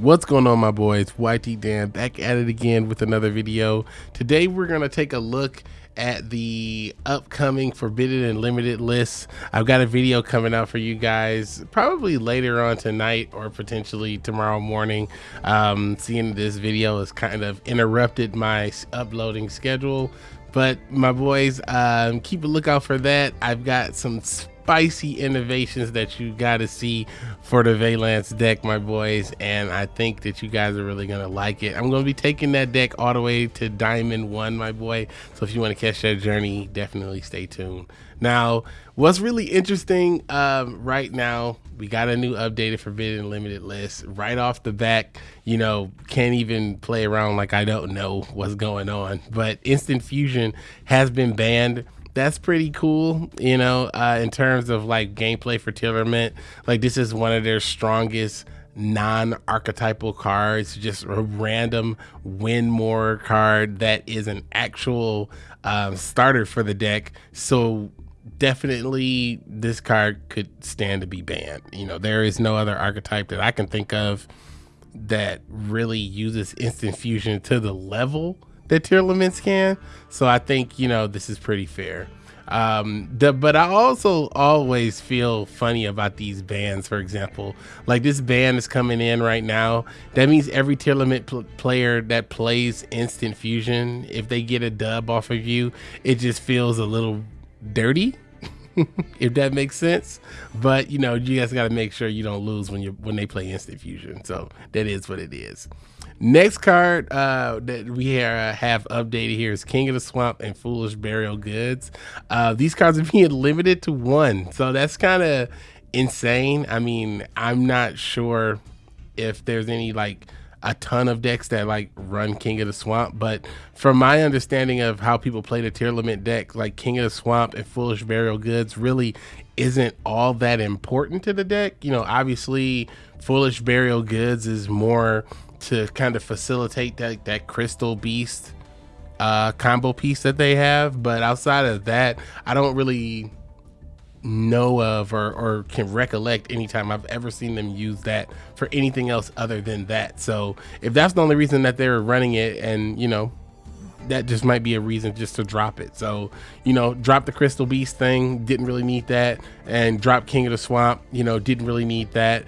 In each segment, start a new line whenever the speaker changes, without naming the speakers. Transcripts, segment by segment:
What's going on my boys? YT Dan back at it again with another video. Today we're going to take a look at the upcoming Forbidden and Limited lists. I've got a video coming out for you guys probably later on tonight or potentially tomorrow morning. Um, seeing this video has kind of interrupted my uploading schedule. But my boys, um, keep a lookout for that. I've got some spicy innovations that you got to see for the Vaylantz deck, my boys. And I think that you guys are really going to like it. I'm going to be taking that deck all the way to Diamond 1, my boy. So if you want to catch that journey, definitely stay tuned. Now, what's really interesting um, right now, we got a new updated Forbidden Limited list right off the back. You know, can't even play around like I don't know what's going on. But Instant Fusion has been banned that's pretty cool, you know, uh, in terms of like gameplay for Tearlament. Like this is one of their strongest non-archetypal cards, just a random win more card that is an actual um, starter for the deck. So definitely this card could stand to be banned. You know, there is no other archetype that I can think of that really uses instant fusion to the level that Tearlaments can. So I think, you know, this is pretty fair. Um, the, but I also always feel funny about these bans. For example, like this ban is coming in right now. That means every Tearlament pl player that plays Instant Fusion, if they get a dub off of you, it just feels a little dirty. if that makes sense. But you know, you guys got to make sure you don't lose when you when they play Instant Fusion. So that is what it is. Next card uh, that we have updated here is King of the Swamp and Foolish Burial Goods. Uh, these cards are being limited to one, so that's kind of insane. I mean, I'm not sure if there's any like a ton of decks that like run King of the Swamp, but from my understanding of how people play the Tearlament deck, like King of the Swamp and Foolish Burial Goods really isn't all that important to the deck. You know, obviously Foolish Burial Goods is more to kind of facilitate that that crystal beast uh, combo piece that they have. But outside of that, I don't really know of or, or can recollect anytime I've ever seen them use that for anything else other than that. So if that's the only reason that they're running it and you know that just might be a reason just to drop it. So, you know, drop the Crystal Beast thing, didn't really need that, and drop King of the Swamp, you know, didn't really need that.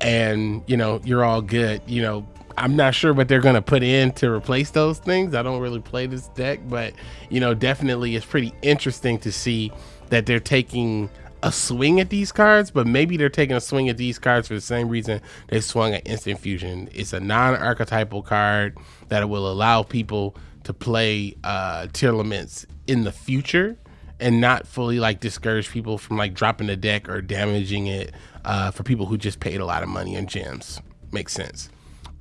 And, you know, you're all good. You know, I'm not sure what they're going to put in to replace those things. I don't really play this deck, but you know, definitely it's pretty interesting to see that they're taking a swing at these cards, but maybe they're taking a swing at these cards for the same reason they swung at Instant Fusion. It's a non-archetypal card that will allow people to play uh Tearlaments in the future and not fully like discourage people from like dropping the deck or damaging it uh, for people who just paid a lot of money in gems. Makes sense.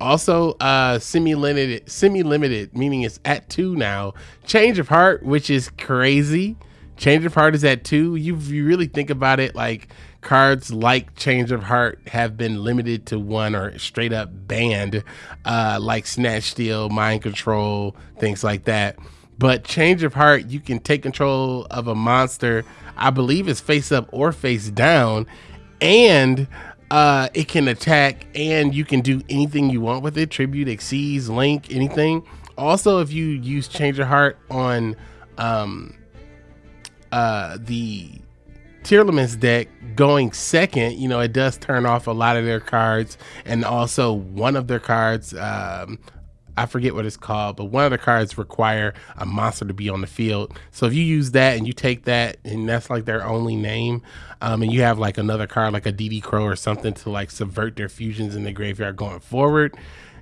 Also, uh, semi-limited, semi-limited, meaning it's at two now. Change of Heart, which is crazy. Change of Heart is at two. You, you really think about it, like cards like Change of Heart have been limited to one or straight up banned, uh, like Snatch Steal, Mind Control, things like that. But Change of Heart, you can take control of a monster. I believe it's face up or face down, and uh, it can attack and you can do anything you want with it. Tribute, exceeds, link, anything. Also, if you use Change of Heart on um, uh, the Tearlaments deck going second, you know, it does turn off a lot of their cards. And also one of their cards, um, I forget what it's called, but one of the cards require a monster to be on the field. So if you use that and you take that and that's like their only name, um, and you have like another card like a DD Crow or something to like subvert their fusions in the graveyard going forward,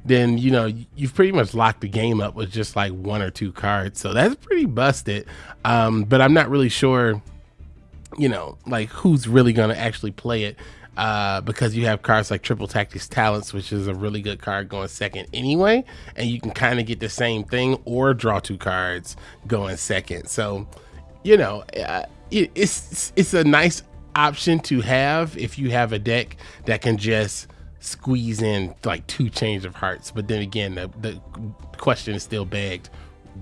then you know you've pretty much locked the game up with just like one or two cards. So that's pretty busted. Um, but I'm not really sure, you know, like who's really gonna actually play it uh, because you have cards like Triple Tactics Talents, which is a really good card going second anyway, and you can kind of get the same thing or draw two cards going second. So, you know, uh, it, it's it's a nice option to have if you have a deck that can just squeeze in like two change of hearts. But then again, the, the question is still begged: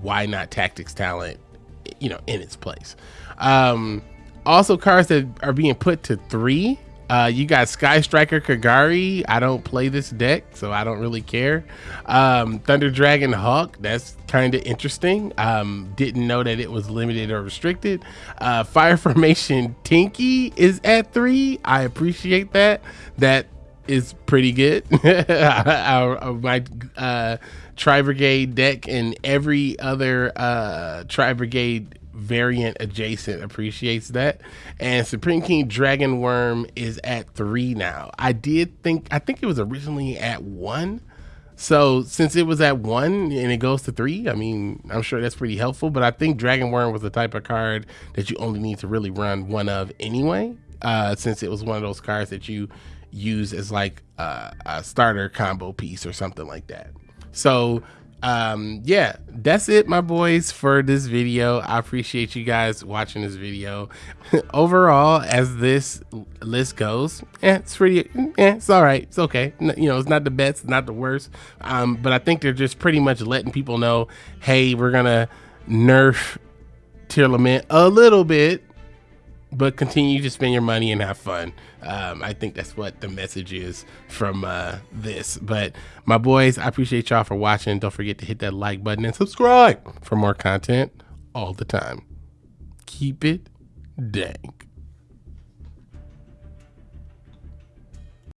why not Tactics Talent? You know, in its place. Um, also, cards that are being put to three Uh, you got Sky Striker Kagari. I don't play this deck, so I don't really care. Um, Thunder Dragon Hawk. That's kind of interesting. Um, didn't know that it was limited or restricted. Uh, Fire Formation Tenki is at three. I appreciate that. That is pretty good. Our, my uh, Tri Brigade deck and every other uh, Tri Brigade variant adjacent appreciates that. And Supreme King Dragon Worm is at three now. I did think, I think it was originally at one. So since it was at one and it goes to three, I mean, I'm sure that's pretty helpful. But I think Dragon Worm was the type of card that you only need to really run one of anyway, uh, since it was one of those cards that you use as like uh, a starter combo piece or something like that. So um yeah that's it my boys for this video. I appreciate you guys watching this video. Overall as this list goes yeah it's pretty yeah it's all right. It's okay. You know it's not the best not the worst. Um but i think they're just pretty much letting people know hey we're gonna nerf Tearlament a little bit but continue to spend your money and have fun. Um, I think that's what the message is from uh, this. But my boys, I appreciate y'all for watching. Don't forget to hit that like button and subscribe for more content all the time. Keep it dank.